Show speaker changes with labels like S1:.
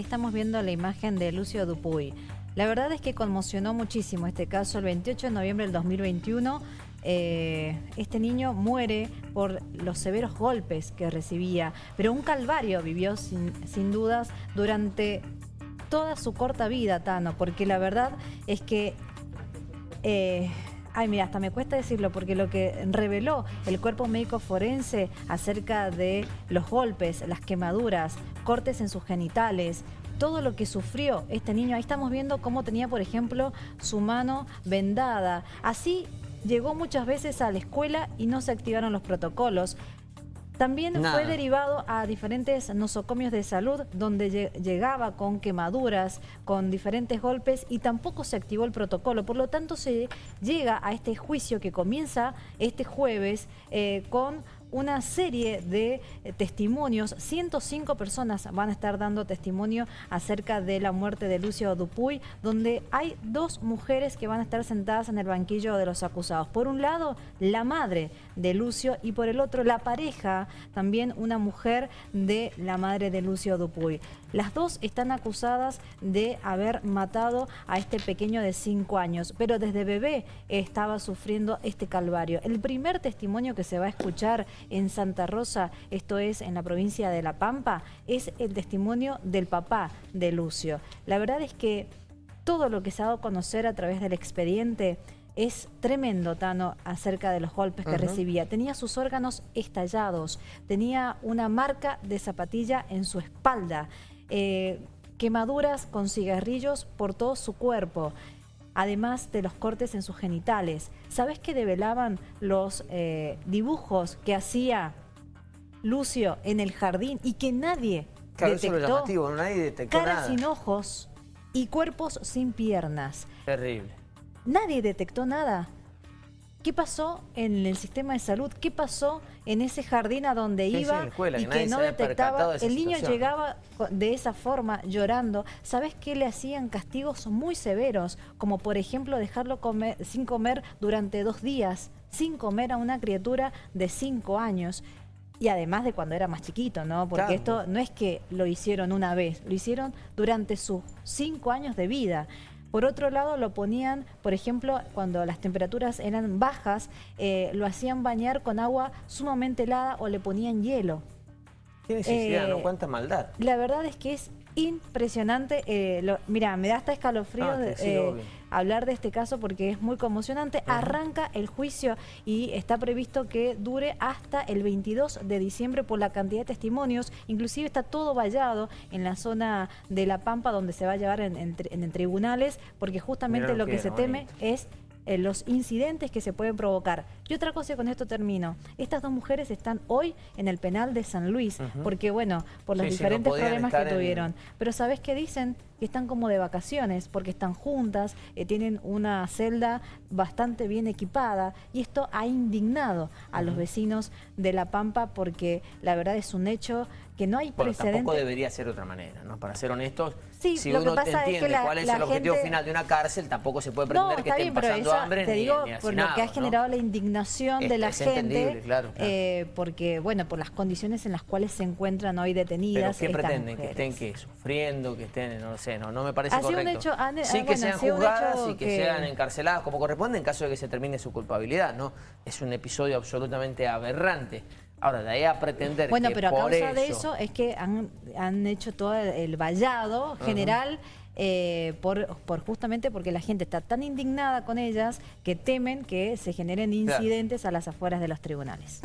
S1: Estamos viendo la imagen de Lucio Dupuy. La verdad es que conmocionó muchísimo este caso. El 28 de noviembre del 2021, eh, este niño muere por los severos golpes que recibía. Pero un calvario vivió sin, sin dudas durante toda su corta vida, Tano. Porque la verdad es que... Eh, Ay, mira, hasta me cuesta decirlo porque lo que reveló el cuerpo médico forense acerca de los golpes, las quemaduras, cortes en sus genitales, todo lo que sufrió este niño. Ahí estamos viendo cómo tenía, por ejemplo, su mano vendada. Así llegó muchas veces a la escuela y no se activaron los protocolos. También fue derivado a diferentes nosocomios de salud donde llegaba con quemaduras, con diferentes golpes y tampoco se activó el protocolo. Por lo tanto, se llega a este juicio que comienza este jueves eh, con una serie de eh, testimonios. 105 personas van a estar dando testimonio acerca de la muerte de Lucio Dupuy, donde hay dos mujeres que van a estar sentadas en el banquillo de los acusados. Por un lado, la madre de Lucio y por el otro, la pareja, también una mujer de la madre de Lucio Dupuy. Las dos están acusadas de haber matado a este pequeño de 5 años, pero desde bebé estaba sufriendo este calvario. El primer testimonio que se va a escuchar en Santa Rosa, esto es en la provincia de La Pampa, es el testimonio del papá de Lucio. La verdad es que todo lo que se ha dado a conocer a través del expediente es tremendo, Tano, acerca de los golpes que recibía. Tenía sus órganos estallados, tenía una marca de zapatilla en su espalda, eh, quemaduras con cigarrillos por todo su cuerpo además de los cortes en sus genitales. ¿Sabes qué develaban los eh, dibujos que hacía Lucio en el jardín y que nadie detectó?
S2: nadie detectó
S1: Caras sin ojos y cuerpos sin piernas.
S2: Terrible.
S1: Nadie detectó nada. ¿Qué pasó en el sistema de salud? ¿Qué pasó en ese jardín a donde iba y que, no detectaba? el niño llegaba de esa forma, llorando. ¿Sabes qué le hacían castigos muy severos? Como por ejemplo dejarlo sin comer durante dos días, sin comer a una criatura de cinco años. Y además de cuando era más chiquito, ¿no? Porque esto no es que lo hicieron una vez, lo hicieron durante sus cinco años de vida. Por otro lado, lo ponían, por ejemplo, cuando las temperaturas eran bajas, eh, lo hacían bañar con agua sumamente helada o le ponían hielo.
S2: Qué necesidad, ¿no? Eh, Cuánta maldad.
S1: La verdad es que es impresionante. Eh, mira, me da hasta escalofrío ah, eh, hablar de este caso porque es muy conmocionante. Arranca el juicio y está previsto que dure hasta el 22 de diciembre por la cantidad de testimonios. Inclusive está todo vallado en la zona de La Pampa donde se va a llevar en, tribunales porque justamente lo que se teme es eh, los incidentes que se pueden provocar. Y otra cosa, con esto termino. Estas dos mujeres están hoy en el penal de San Luis, porque bueno, por los diferentes problemas que tuvieron. Pero ¿sabes qué dicen? Que están como de vacaciones, porque están juntas, eh, tienen una celda bastante bien equipada, y esto ha indignado a los vecinos de La Pampa, porque la verdad es un hecho que no hay bueno,
S2: tampoco debería ser de otra manera, ¿no? Para ser honestos, sí, si uno entiende cuál es el objetivo final de una cárcel, tampoco se puede pretender que estén pasando hambre
S1: te digo, por lo que ha generado la indignación de la gente, eh, porque, bueno, por las condiciones en las cuales se encuentran hoy detenidas
S2: ¿Pero qué pretenden? ¿Que estén ¿qué? sufriendo? ¿Que estén, no sé, no, no me parece correcto? sí que sean juzgadas y que, sean encarceladas como corresponde en caso de que se termine su culpabilidad, ¿no? Es un episodio absolutamente aberrante. Ahora, de ahí a pretender
S1: bueno, pero a causa de eso es que han, hecho todo el vallado general eh, por, por, justamente porque la gente está tan indignada con ellas que temen que se generen incidentes a las afueras de los tribunales.